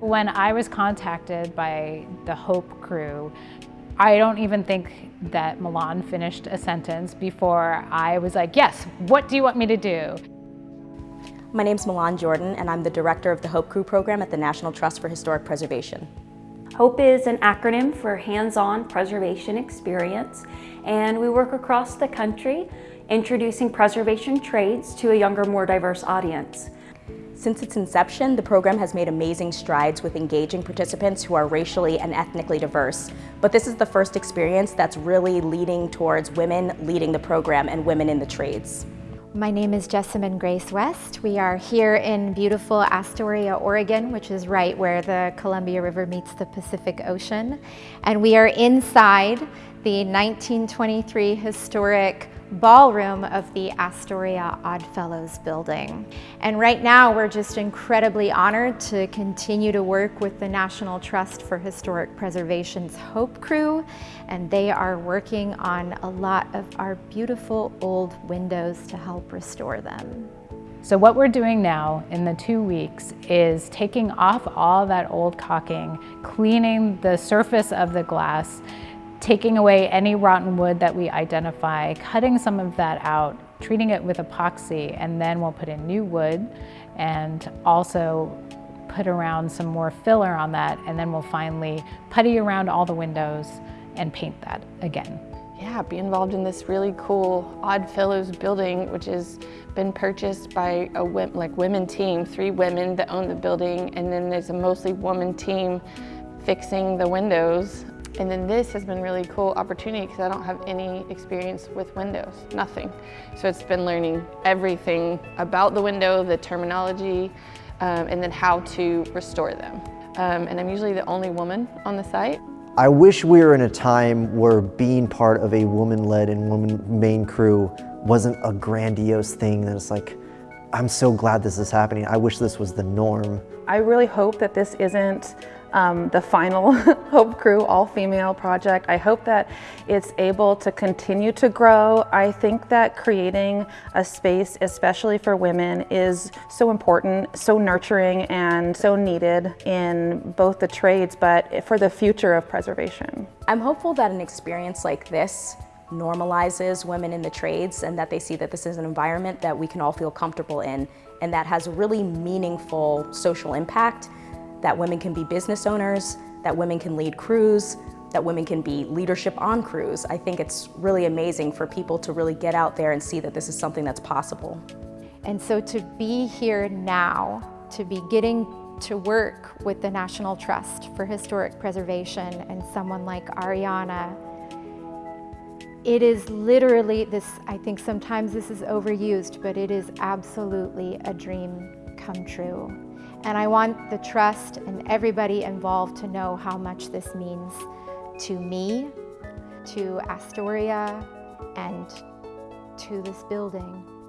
When I was contacted by the Hope crew, I don't even think that Milan finished a sentence before I was like, yes, what do you want me to do? My name's Milan Jordan and I'm the director of the Hope Crew program at the National Trust for Historic Preservation. HOPE is an acronym for Hands-On Preservation Experience and we work across the country introducing preservation trades to a younger, more diverse audience. Since its inception, the program has made amazing strides with engaging participants who are racially and ethnically diverse. But this is the first experience that's really leading towards women leading the program and women in the trades. My name is Jessamine Grace West. We are here in beautiful Astoria, Oregon, which is right where the Columbia River meets the Pacific Ocean. And we are inside the 1923 historic ballroom of the Astoria Oddfellows building. And right now we're just incredibly honored to continue to work with the National Trust for Historic Preservation's HOPE crew and they are working on a lot of our beautiful old windows to help restore them. So what we're doing now in the two weeks is taking off all that old caulking, cleaning the surface of the glass, taking away any rotten wood that we identify, cutting some of that out, treating it with epoxy, and then we'll put in new wood and also put around some more filler on that, and then we'll finally putty around all the windows and paint that again. Yeah, be involved in this really cool Odd Fellows building, which has been purchased by a like women team, three women that own the building, and then there's a mostly woman team fixing the windows and then this has been really cool opportunity because I don't have any experience with windows, nothing. So it's been learning everything about the window, the terminology, um, and then how to restore them. Um, and I'm usually the only woman on the site. I wish we were in a time where being part of a woman-led and woman main crew wasn't a grandiose thing that it's like, I'm so glad this is happening. I wish this was the norm. I really hope that this isn't um, the final Hope Crew all-female project. I hope that it's able to continue to grow. I think that creating a space, especially for women, is so important, so nurturing, and so needed in both the trades, but for the future of preservation. I'm hopeful that an experience like this normalizes women in the trades and that they see that this is an environment that we can all feel comfortable in and that has really meaningful social impact that women can be business owners, that women can lead crews, that women can be leadership on crews. I think it's really amazing for people to really get out there and see that this is something that's possible. And so to be here now, to be getting to work with the National Trust for Historic Preservation and someone like Ariana, it is literally this, I think sometimes this is overused, but it is absolutely a dream come true. And I want the trust and everybody involved to know how much this means to me, to Astoria, and to this building.